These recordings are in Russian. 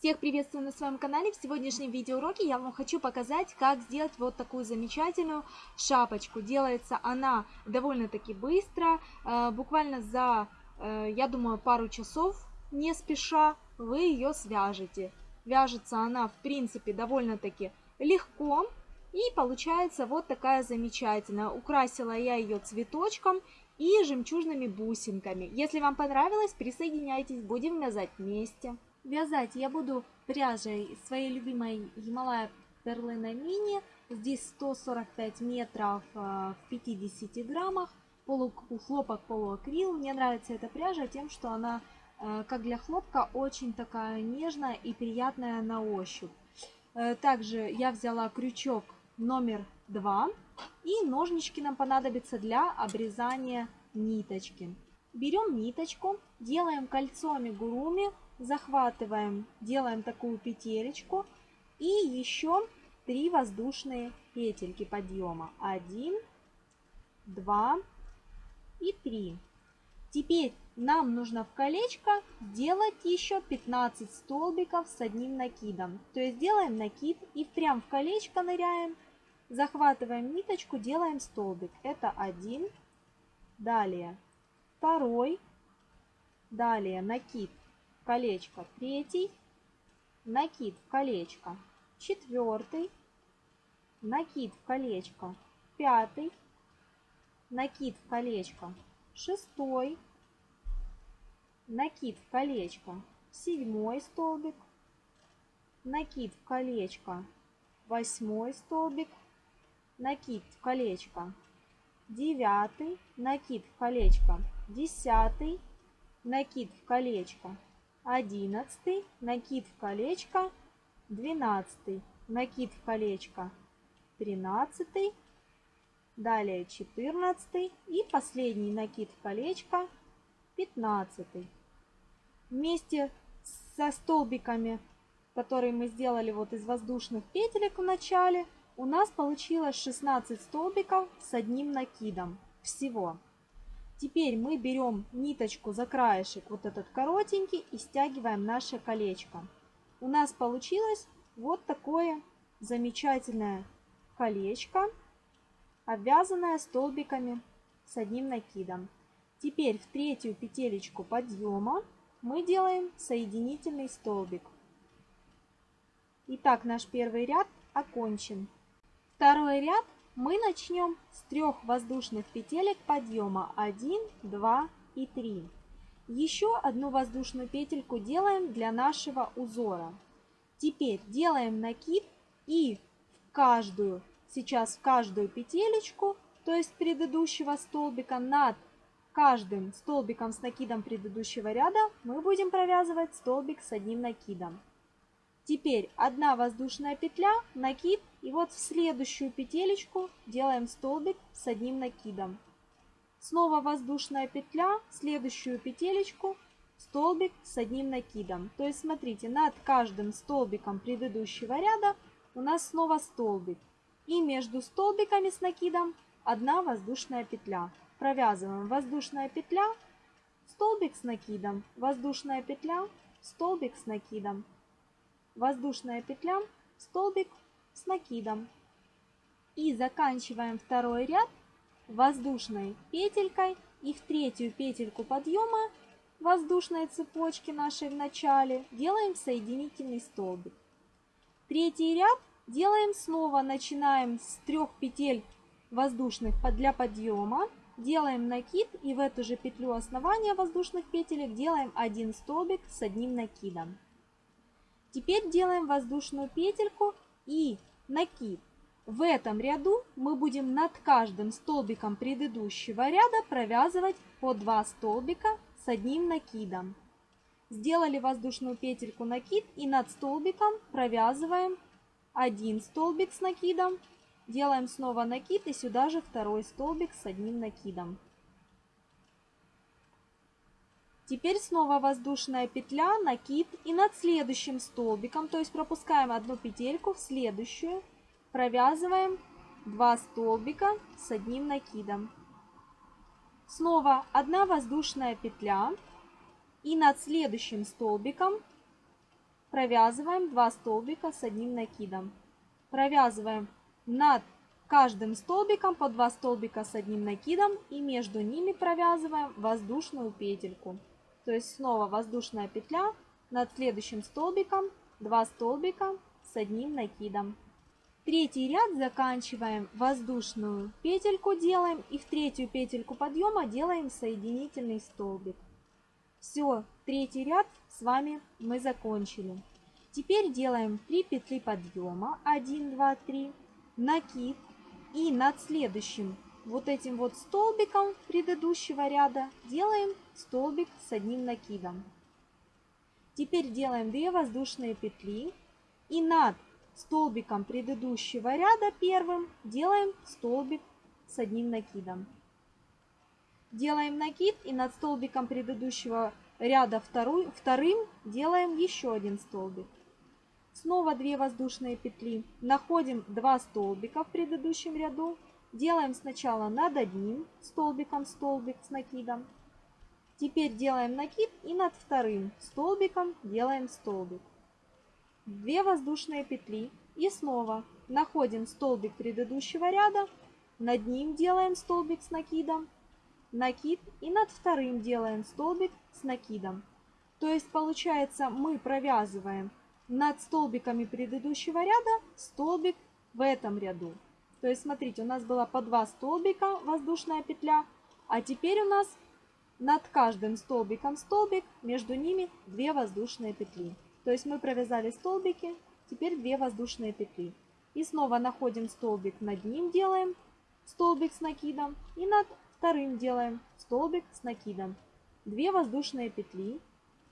Всех приветствую на своем канале. В сегодняшнем видеоуроке я вам хочу показать, как сделать вот такую замечательную шапочку. Делается она довольно-таки быстро, э, буквально за, э, я думаю, пару часов, не спеша, вы ее свяжете. Вяжется она, в принципе, довольно-таки легко. И получается вот такая замечательная. Украсила я ее цветочком и жемчужными бусинками. Если вам понравилось, присоединяйтесь, будем вязать вместе. Вязать я буду пряжей своей любимой Himalaya Перлина Мини. Здесь 145 метров э, в 50 граммах. Полу, хлопок полуакрил. Мне нравится эта пряжа тем, что она, э, как для хлопка, очень такая нежная и приятная на ощупь. Э, также я взяла крючок номер 2. И ножнички нам понадобятся для обрезания ниточки. Берем ниточку, делаем кольцо амигуруми захватываем, делаем такую петелечку и еще три воздушные петельки подъема. Один, два и три. Теперь нам нужно в колечко сделать еще 15 столбиков с одним накидом. То есть делаем накид и прям в колечко ныряем, захватываем ниточку, делаем столбик. Это один, далее второй, далее накид колечко третий, накид в колечко четвертый, накид в колечко пятый, накид в колечко шестой, накид в колечко седьмой столбик, накид в колечко восьмой столбик, накид в колечко девятый, накид в колечко десятый, накид в колечко одиннадцатый, накид в колечко, двенадцатый, накид в колечко, тринадцатый, далее четырнадцатый и последний накид в колечко, пятнадцатый. Вместе со столбиками, которые мы сделали вот из воздушных петелек в начале, у нас получилось 16 столбиков с одним накидом всего. Теперь мы берем ниточку за краешек, вот этот коротенький, и стягиваем наше колечко. У нас получилось вот такое замечательное колечко, обвязанное столбиками с одним накидом. Теперь в третью петелечку подъема мы делаем соединительный столбик. Итак, наш первый ряд окончен. Второй ряд мы начнем с трех воздушных петелек подъема 1, 2 и 3. Еще одну воздушную петельку делаем для нашего узора. Теперь делаем накид и в каждую, сейчас в каждую петелечку, то есть предыдущего столбика, над каждым столбиком с накидом предыдущего ряда мы будем провязывать столбик с одним накидом. Теперь одна воздушная петля, накид, и вот в следующую петелечку делаем столбик с одним накидом. Снова воздушная петля, следующую петелечку, столбик с одним накидом. То есть смотрите, над каждым столбиком предыдущего ряда у нас снова столбик. И между столбиками с накидом одна воздушная петля. Провязываем воздушная петля, столбик с накидом, воздушная петля, столбик с накидом воздушная петля, столбик с накидом. И заканчиваем второй ряд воздушной петелькой и в третью петельку подъема воздушной цепочки нашей в начале делаем соединительный столбик. Третий ряд делаем снова, начинаем с трех петель воздушных для подъема, делаем накид и в эту же петлю основания воздушных петелек делаем один столбик с одним накидом. Теперь делаем воздушную петельку и накид. В этом ряду мы будем над каждым столбиком предыдущего ряда провязывать по 2 столбика с одним накидом. Сделали воздушную петельку накид и над столбиком провязываем один столбик с накидом. Делаем снова накид и сюда же второй столбик с одним накидом. Теперь снова воздушная петля, накид и над следующим столбиком, то есть пропускаем одну петельку в следующую, провязываем 2 столбика с одним накидом. Снова одна воздушная петля и над следующим столбиком провязываем 2 столбика с одним накидом. Провязываем над каждым столбиком по 2 столбика с одним накидом и между ними провязываем воздушную петельку. То есть снова воздушная петля над следующим столбиком 2 столбика с одним накидом. Третий ряд заканчиваем воздушную петельку делаем и в третью петельку подъема делаем соединительный столбик. Все, третий ряд с вами мы закончили. Теперь делаем 3 петли подъема, 1, 2, 3, накид и над следующим вот этим вот столбиком предыдущего ряда делаем столбик с одним накидом. Теперь делаем 2 воздушные петли и над столбиком предыдущего ряда первым делаем столбик с одним накидом. Делаем накид и над столбиком предыдущего ряда второй, вторым делаем еще один столбик. Снова 2 воздушные петли. Находим 2 столбика в предыдущем ряду. Делаем сначала над одним столбиком столбик с накидом. Теперь делаем накид и над вторым столбиком делаем столбик. 2 воздушные петли и снова находим столбик предыдущего ряда, над ним делаем столбик с накидом, накид и над вторым делаем столбик с накидом. То есть получается мы провязываем над столбиками предыдущего ряда столбик в этом ряду. То есть смотрите, у нас было по два столбика воздушная петля, а теперь у нас над каждым столбиком столбик, между ними 2 воздушные петли. То есть мы провязали столбики, теперь 2 воздушные петли. И снова находим столбик, над ним делаем столбик с накидом. И над вторым делаем столбик с накидом. 2 воздушные петли.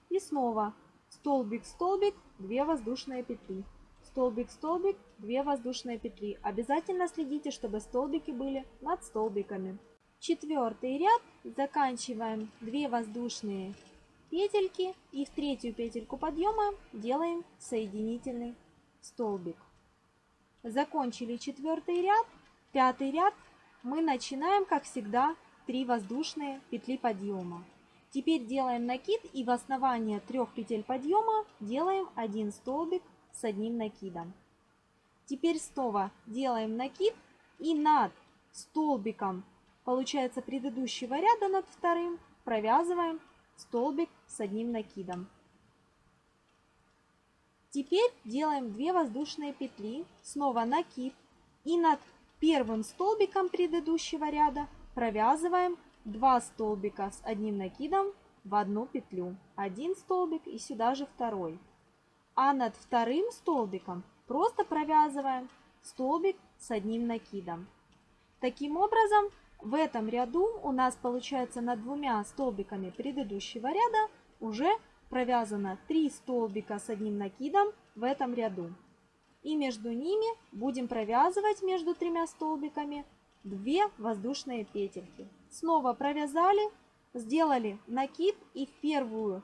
И снова столбик, столбик, 2 воздушные петли. Столбик, столбик, 2 воздушные петли. Обязательно следите, чтобы столбики были над столбиками. Четвертый ряд заканчиваем 2 воздушные петельки и в третью петельку подъема делаем соединительный столбик. Закончили четвертый ряд, пятый ряд мы начинаем, как всегда, 3 воздушные петли подъема. Теперь делаем накид и в основание трех петель подъема делаем один столбик с одним накидом. Теперь снова делаем накид и над столбиком, получается предыдущего ряда над вторым, провязываем столбик с одним накидом. Теперь делаем 2 воздушные петли, снова накид и над первым столбиком предыдущего ряда провязываем 2 столбика с одним накидом в одну петлю. Один столбик и сюда же второй. А над вторым столбиком просто провязываем столбик с одним накидом. Таким образом, в этом ряду у нас получается над двумя столбиками предыдущего ряда уже провязано 3 столбика с одним накидом в этом ряду. И между ними будем провязывать между тремя столбиками 2 воздушные петельки. Снова провязали, сделали накид и в первую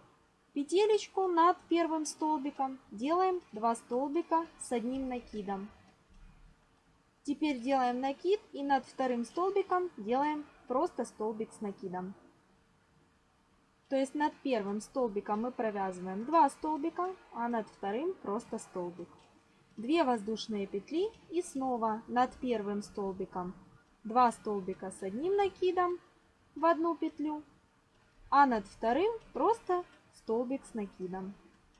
петелечку над первым столбиком делаем 2 столбика с одним накидом. Теперь делаем накид и над вторым столбиком делаем просто столбик с накидом. То есть над первым столбиком мы провязываем 2 столбика, а над вторым просто столбик. 2 воздушные петли и снова над первым столбиком 2 столбика с одним накидом в одну петлю, а над вторым просто столбик с накидом.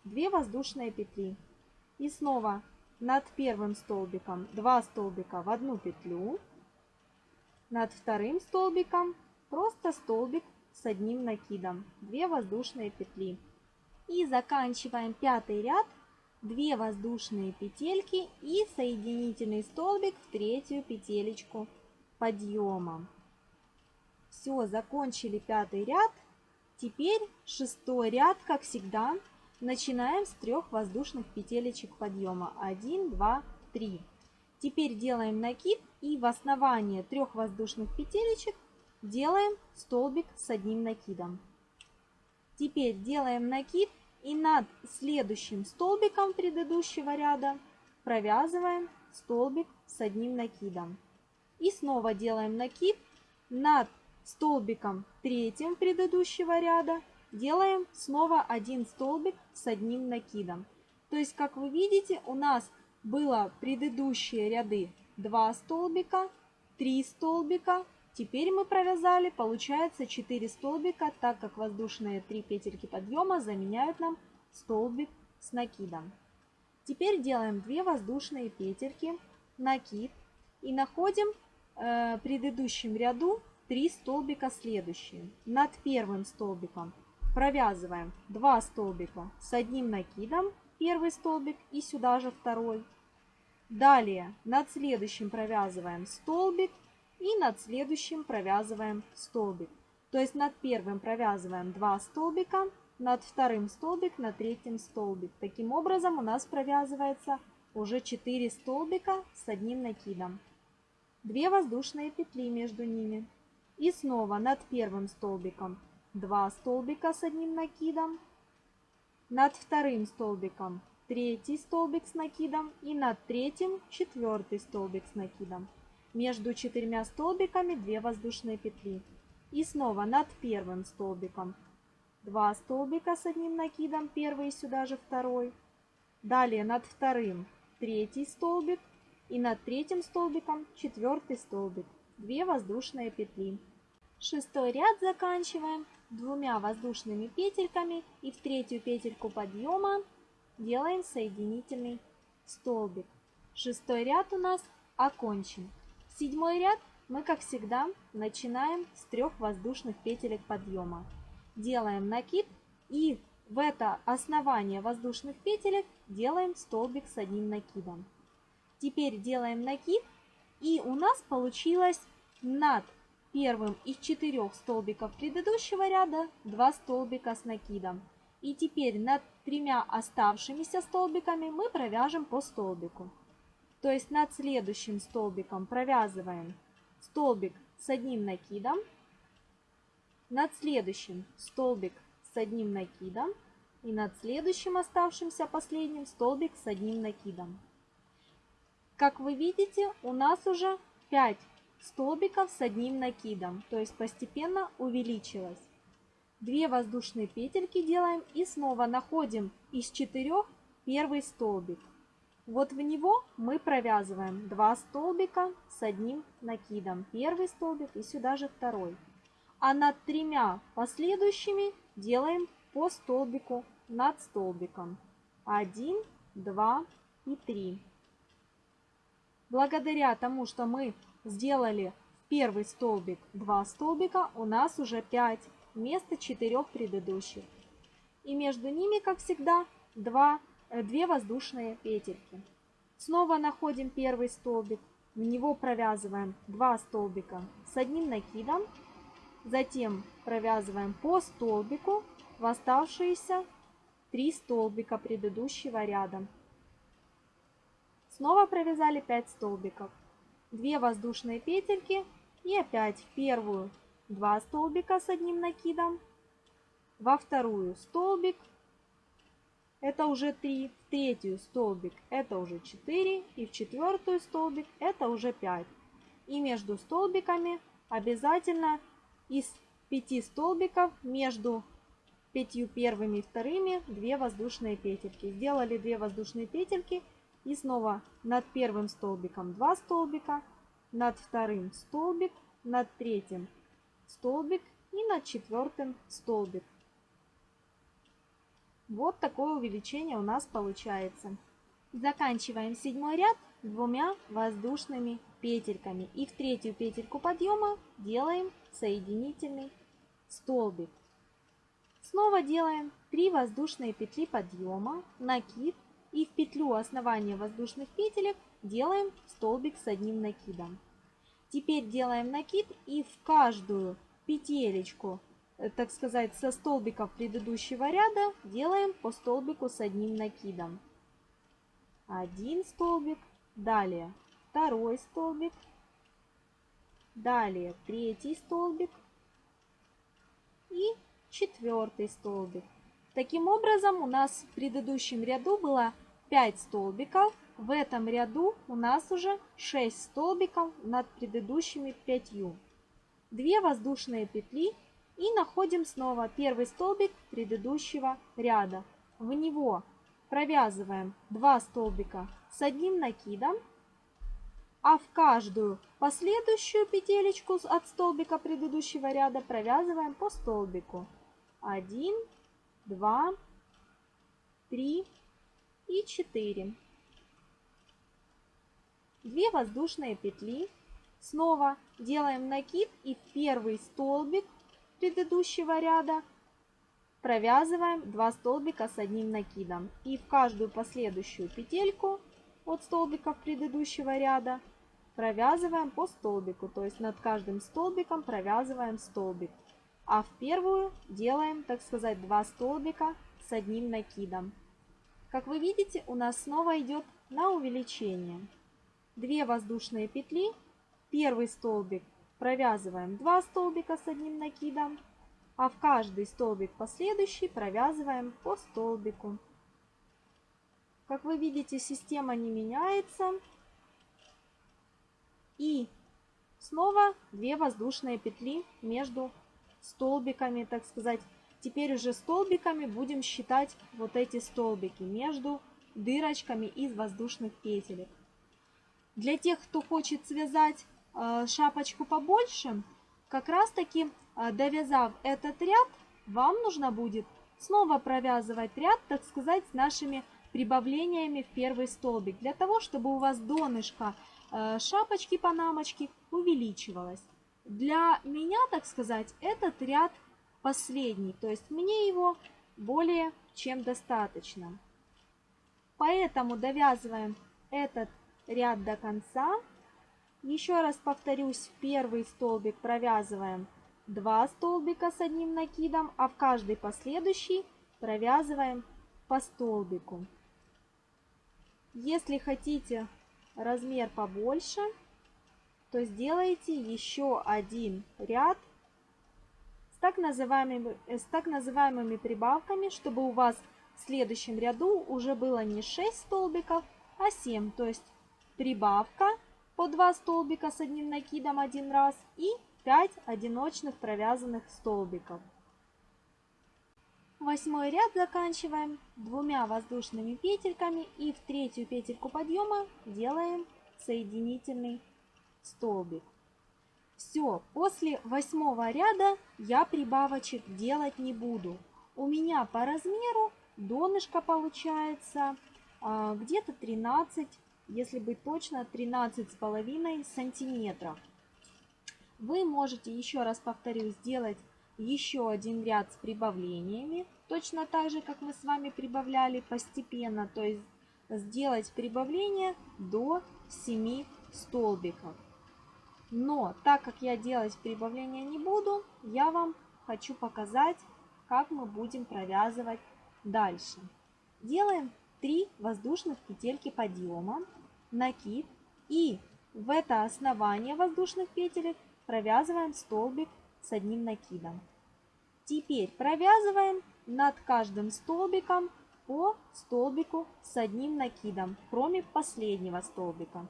2 воздушные петли. И снова над первым столбиком 2 столбика в одну петлю, над вторым столбиком просто столбик с одним накидом, 2 воздушные петли. И заканчиваем пятый ряд 2 воздушные петельки и соединительный столбик в третью петелечку подъема. Все, закончили пятый ряд. Теперь шестой ряд, как всегда, начинаем с трех воздушных петелечек подъема. 1, 2, 3. Теперь делаем накид и в основание трех воздушных петелечек делаем столбик с одним накидом. Теперь делаем накид и над следующим столбиком предыдущего ряда провязываем столбик с одним накидом. И снова делаем накид над столбиком третьим предыдущего ряда. Делаем снова один столбик с одним накидом. То есть, как вы видите, у нас было предыдущие ряды 2 столбика, 3 столбика. Теперь мы провязали, получается 4 столбика, так как воздушные 3 петельки подъема заменяют нам столбик с накидом. Теперь делаем 2 воздушные петельки, накид и находим э, предыдущем ряду 3 столбика следующие. Над первым столбиком провязываем 2 столбика с одним накидом, первый столбик и сюда же второй. Далее над следующим провязываем столбик и над следующим провязываем столбик. То есть над первым провязываем 2 столбика, над вторым столбик, над третьим столбик. Таким образом у нас провязывается уже 4 столбика с одним накидом. 2 воздушные петли между ними. И снова над первым столбиком 2 столбика с одним накидом. Над вторым столбиком третий столбик с накидом и над третьим четвертый столбик с накидом. Между четырьмя столбиками 2 воздушные петли. И снова над первым столбиком 2 столбика с одним накидом, первый сюда же второй. Далее над вторым третий столбик и над третьим столбиком четвертый столбик. 2 воздушные петли. Шестой ряд заканчиваем двумя воздушными петельками и в третью петельку подъема делаем соединительный столбик. Шестой ряд у нас окончен. Седьмой ряд мы, как всегда, начинаем с трех воздушных петелек подъема. Делаем накид и в это основание воздушных петелек делаем столбик с одним накидом. Теперь делаем накид и у нас получилось над первым из четырех столбиков предыдущего ряда 2 столбика с накидом. И теперь над тремя оставшимися столбиками мы провяжем по столбику. То есть над следующим столбиком провязываем столбик с одним накидом, над следующим столбик с одним накидом и над следующим оставшимся последним столбик с одним накидом. Как вы видите, у нас уже 5 столбиков с одним накидом, то есть постепенно увеличилось. Две воздушные петельки делаем и снова находим из четырех первый столбик. Вот в него мы провязываем 2 столбика с одним накидом. Первый столбик и сюда же второй. А над тремя последующими делаем по столбику над столбиком. 1, 2 и 3. Благодаря тому, что мы сделали первый столбик 2 столбика, у нас уже 5 вместо 4 предыдущих. И между ними, как всегда, 2, 2 э, воздушные петельки. Снова находим первый столбик, в него провязываем 2 столбика с одним накидом, затем провязываем по столбику в оставшиеся 3 столбика предыдущего ряда. Снова провязали 5 столбиков. 2 воздушные петельки и опять в первую 2 столбика с одним накидом, во вторую столбик, это уже 3, в третью столбик это уже 4 и в четвертую столбик это уже 5. И между столбиками обязательно из 5 столбиков между пятью первыми и вторыми 2 воздушные петельки. Сделали 2 воздушные петельки и снова над первым столбиком 2 столбика, над вторым столбик, над третьим столбик и над четвертым столбик. Вот такое увеличение у нас получается. Заканчиваем седьмой ряд двумя воздушными петельками. И в третью петельку подъема делаем соединительный столбик. Снова делаем 3 воздушные петли подъема, накид и в петлю основания воздушных петелек делаем столбик с одним накидом. Теперь делаем накид и в каждую петелечку, э, так сказать, со столбиков предыдущего ряда делаем по столбику с одним накидом. Один столбик, далее второй столбик, далее третий столбик и четвертый столбик. Таким образом, у нас в предыдущем ряду было 5 столбиков. В этом ряду у нас уже 6 столбиков над предыдущими 5. 2 воздушные петли и находим снова первый столбик предыдущего ряда. В него провязываем 2 столбика с одним накидом, а в каждую последующую петелечку от столбика предыдущего ряда провязываем по столбику. 1, 2, 3 и 4. 2 воздушные петли. Снова делаем накид и первый столбик предыдущего ряда провязываем 2 столбика с одним накидом. И в каждую последующую петельку от столбиков предыдущего ряда провязываем по столбику. То есть над каждым столбиком провязываем столбик. А в первую делаем, так сказать, 2 столбика с одним накидом. Как вы видите, у нас снова идет на увеличение. 2 воздушные петли, первый столбик провязываем 2 столбика с одним накидом, а в каждый столбик последующий провязываем по столбику. Как вы видите, система не меняется. И снова 2 воздушные петли между столбиками, так сказать. Теперь уже столбиками будем считать вот эти столбики между дырочками из воздушных петелек. Для тех, кто хочет связать э, шапочку побольше, как раз таки э, довязав этот ряд, вам нужно будет снова провязывать ряд, так сказать, с нашими прибавлениями в первый столбик, для того, чтобы у вас донышко э, шапочки панамочки увеличивалось. Для меня, так сказать, этот ряд последний, то есть мне его более чем достаточно. Поэтому довязываем этот ряд до конца. Еще раз повторюсь, первый столбик провязываем 2 столбика с одним накидом, а в каждый последующий провязываем по столбику. Если хотите размер побольше, то сделайте еще один ряд так называемыми, с так называемыми прибавками, чтобы у вас в следующем ряду уже было не 6 столбиков, а 7. То есть прибавка по 2 столбика с одним накидом один раз и 5 одиночных провязанных столбиков. Восьмой ряд заканчиваем двумя воздушными петельками и в третью петельку подъема делаем соединительный столбик. Все, после восьмого ряда я прибавочек делать не буду. У меня по размеру донышко получается а, где-то 13 если быть точно, 13 с половиной сантиметров. Вы можете, еще раз повторю, сделать еще один ряд с прибавлениями, точно так же, как мы с вами прибавляли постепенно, то есть сделать прибавление до 7 столбиков. Но так как я делать прибавления не буду, я вам хочу показать, как мы будем провязывать дальше. Делаем 3 воздушных петельки подъема, накид и в это основание воздушных петелек провязываем столбик с одним накидом. Теперь провязываем над каждым столбиком по столбику с одним накидом, кроме последнего столбика.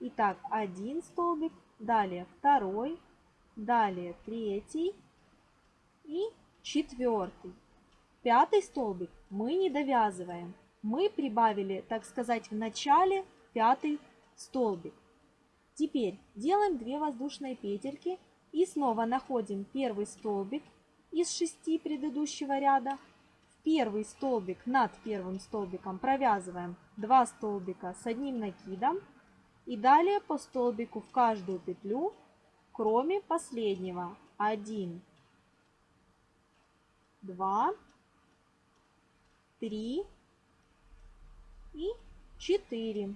Итак, один столбик, далее второй, далее третий и четвертый. Пятый столбик мы не довязываем мы прибавили, так сказать, в начале пятый столбик. Теперь делаем 2 воздушные петельки и снова находим первый столбик из 6 предыдущего ряда. В первый столбик над первым столбиком провязываем 2 столбика с одним накидом и далее по столбику в каждую петлю, кроме последнего. 1, 2, 3, и 4.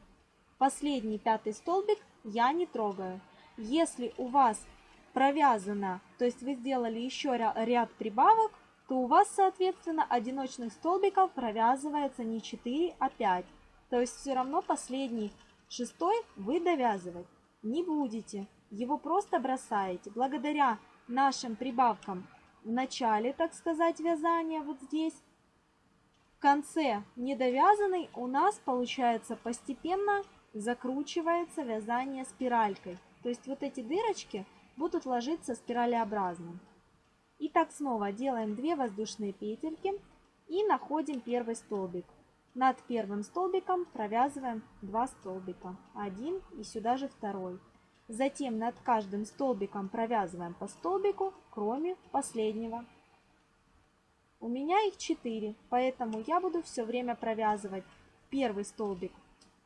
Последний пятый столбик я не трогаю. Если у вас провязано, то есть вы сделали еще ряд прибавок, то у вас, соответственно, одиночных столбиков провязывается не 4, а 5. То есть все равно последний шестой вы довязывать не будете. Его просто бросаете. Благодаря нашим прибавкам в начале, так сказать, вязания вот здесь, конце недовязанный у нас получается постепенно закручивается вязание спиралькой. То есть вот эти дырочки будут ложиться спиралеобразно. И так снова делаем 2 воздушные петельки и находим первый столбик. Над первым столбиком провязываем 2 столбика. Один и сюда же второй. Затем над каждым столбиком провязываем по столбику, кроме последнего. У меня их 4, поэтому я буду все время провязывать первый столбик,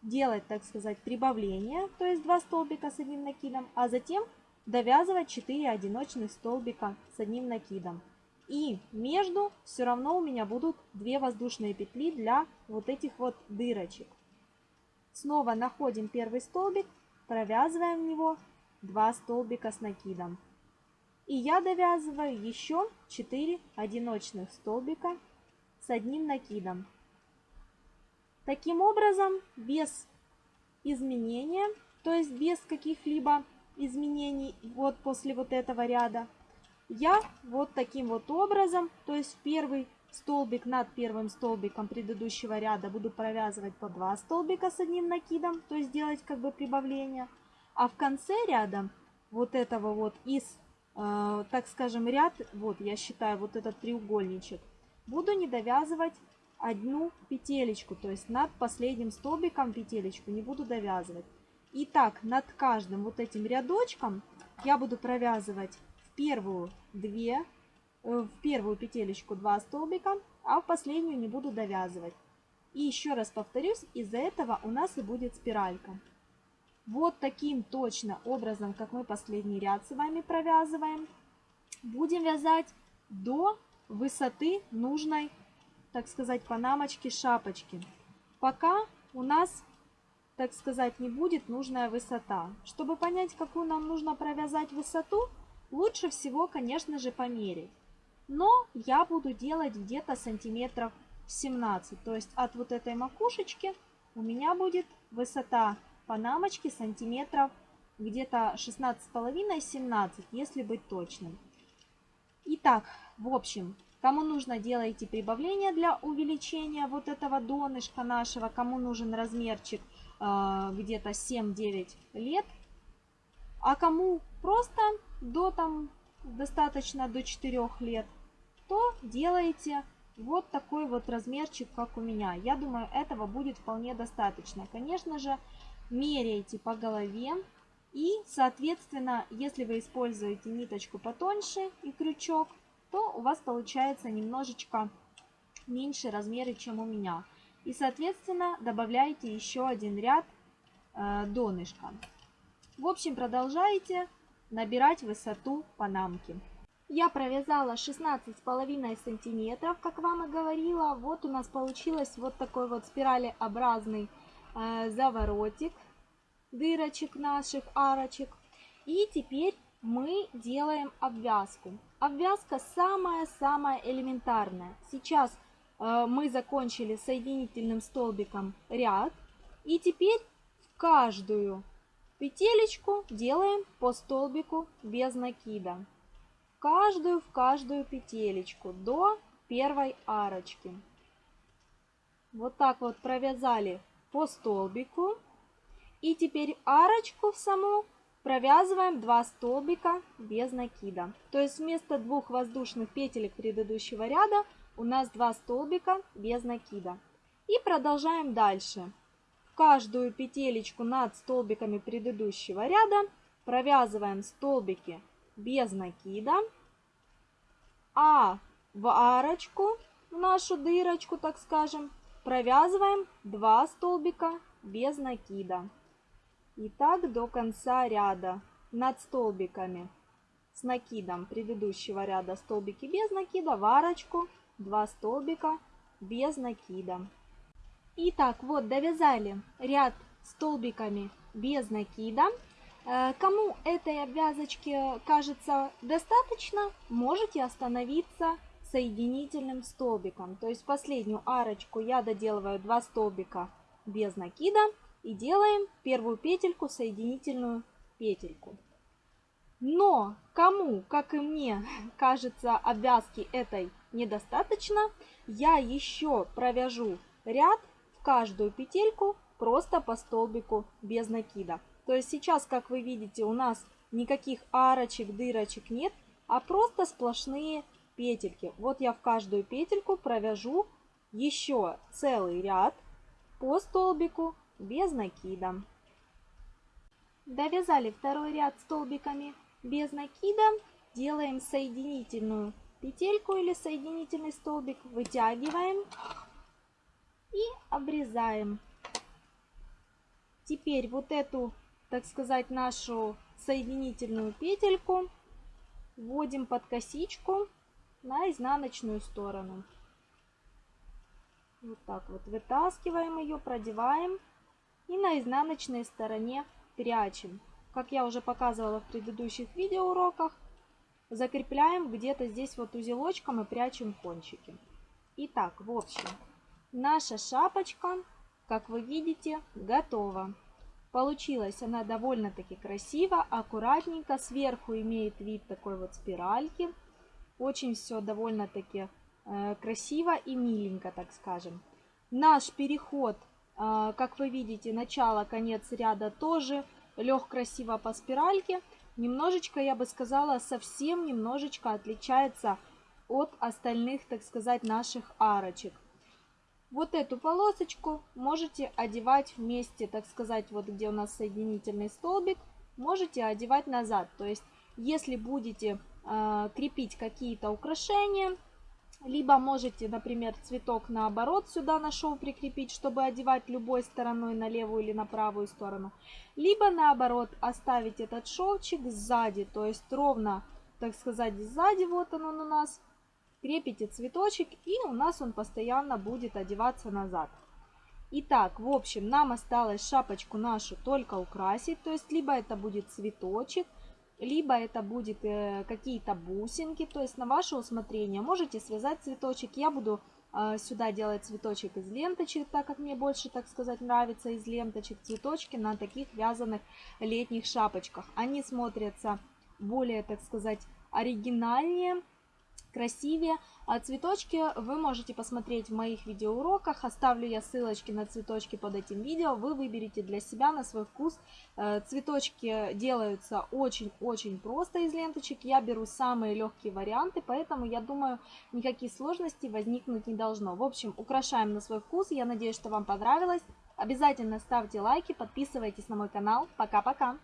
делать, так сказать, прибавление, то есть 2 столбика с одним накидом, а затем довязывать 4 одиночных столбика с одним накидом. И между все равно у меня будут 2 воздушные петли для вот этих вот дырочек. Снова находим первый столбик, провязываем в него 2 столбика с накидом. И я довязываю еще 4 одиночных столбика с одним накидом. Таким образом, без изменения, то есть без каких-либо изменений вот после вот этого ряда, я вот таким вот образом, то есть первый столбик над первым столбиком предыдущего ряда буду провязывать по 2 столбика с одним накидом, то есть делать как бы прибавление. А в конце ряда вот этого вот из, э, так скажем, ряд, вот я считаю вот этот треугольничек, буду не довязывать одну петелечку, то есть над последним столбиком петелечку не буду довязывать. И так над каждым вот этим рядочком я буду провязывать первую 2, э, в первую петелечку 2 столбика, а в последнюю не буду довязывать. И еще раз повторюсь, из-за этого у нас и будет спиралька. Вот таким точно образом, как мы последний ряд с вами провязываем, будем вязать до высоты нужной, так сказать, панамочки шапочки. Пока у нас так сказать, не будет нужная высота. Чтобы понять, какую нам нужно провязать высоту, лучше всего, конечно же, померить. Но я буду делать где-то сантиметров 17. То есть от вот этой макушечки у меня будет высота панамочки сантиметров где-то 16,5-17, если быть точным. Итак, в общем, кому нужно, делайте прибавление для увеличения вот этого донышка нашего, кому нужен размерчик – а, где-то 7-9 лет. А кому просто до там достаточно до 4 лет, то делайте вот такой вот размерчик, как у меня. Я думаю, этого будет вполне достаточно. Конечно же, меряйте по голове. И, соответственно, если вы используете ниточку потоньше и крючок, то у вас получается немножечко меньше размеры, чем у меня. И, соответственно, добавляете еще один ряд э, донышка. В общем, продолжаете набирать высоту панамки. Я провязала 16,5 сантиметров, как вам и говорила. Вот у нас получилось вот такой вот спиралеобразный э, заворотик дырочек наших арочек. И теперь мы делаем обвязку. Обвязка самая-самая элементарная. Сейчас Э, мы закончили соединительным столбиком ряд. И теперь в каждую петелечку делаем по столбику без накида. Каждую в каждую петелечку до первой арочки. Вот так вот провязали по столбику. И теперь арочку в саму провязываем 2 столбика без накида. То есть вместо двух воздушных петелек предыдущего ряда у нас два столбика без накида. И продолжаем дальше. Каждую петелечку над столбиками предыдущего ряда провязываем столбики без накида, а в арочку, в нашу дырочку, так скажем, провязываем 2 столбика без накида. И так до конца ряда над столбиками с накидом предыдущего ряда столбики без накида в арочку 2 столбика без накида. Итак, вот довязали ряд столбиками без накида. Э, кому этой обвязочки кажется достаточно, можете остановиться соединительным столбиком. То есть последнюю арочку я доделываю 2 столбика без накида и делаем первую петельку соединительную петельку. Но кому, как и мне, кажется обвязки этой недостаточно, я еще провяжу ряд в каждую петельку просто по столбику без накида. То есть сейчас, как вы видите, у нас никаких арочек, дырочек нет, а просто сплошные петельки. Вот я в каждую петельку провяжу еще целый ряд по столбику без накида. Довязали второй ряд столбиками без накида. Делаем соединительную петельку или соединительный столбик, вытягиваем и обрезаем. Теперь вот эту, так сказать, нашу соединительную петельку вводим под косичку на изнаночную сторону. Вот так вот вытаскиваем ее, продеваем и на изнаночной стороне прячем. Как я уже показывала в предыдущих видеоуроках, закрепляем где-то здесь вот узелочком и прячем кончики. Итак, в общем, наша шапочка, как вы видите, готова. Получилась она довольно-таки красиво, аккуратненько. Сверху имеет вид такой вот спиральки. Очень все довольно-таки э, красиво и миленько, так скажем. Наш переход а, как вы видите, начало, конец ряда тоже лег красиво по спиральке. Немножечко, я бы сказала, совсем немножечко отличается от остальных, так сказать, наших арочек. Вот эту полосочку можете одевать вместе, так сказать, вот где у нас соединительный столбик, можете одевать назад. То есть, если будете э, крепить какие-то украшения, либо можете, например, цветок наоборот сюда на шов прикрепить, чтобы одевать любой стороной на левую или на правую сторону. Либо наоборот оставить этот шовчик сзади, то есть ровно, так сказать, сзади, вот он, у нас. Крепите цветочек и у нас он постоянно будет одеваться назад. Итак, в общем, нам осталось шапочку нашу только украсить, то есть либо это будет цветочек, либо это будет э, какие-то бусинки, то есть на ваше усмотрение. Можете связать цветочек, я буду э, сюда делать цветочек из ленточек, так как мне больше, так сказать, нравится из ленточек цветочки на таких вязаных летних шапочках. Они смотрятся более, так сказать, оригинальнее, красивее. А цветочки вы можете посмотреть в моих видеоуроках. Оставлю я ссылочки на цветочки под этим видео. Вы выберете для себя на свой вкус. Э, цветочки делаются очень-очень просто из ленточек. Я беру самые легкие варианты, поэтому я думаю, никаких сложностей возникнуть не должно. В общем, украшаем на свой вкус. Я надеюсь, что вам понравилось. Обязательно ставьте лайки, подписывайтесь на мой канал. Пока-пока!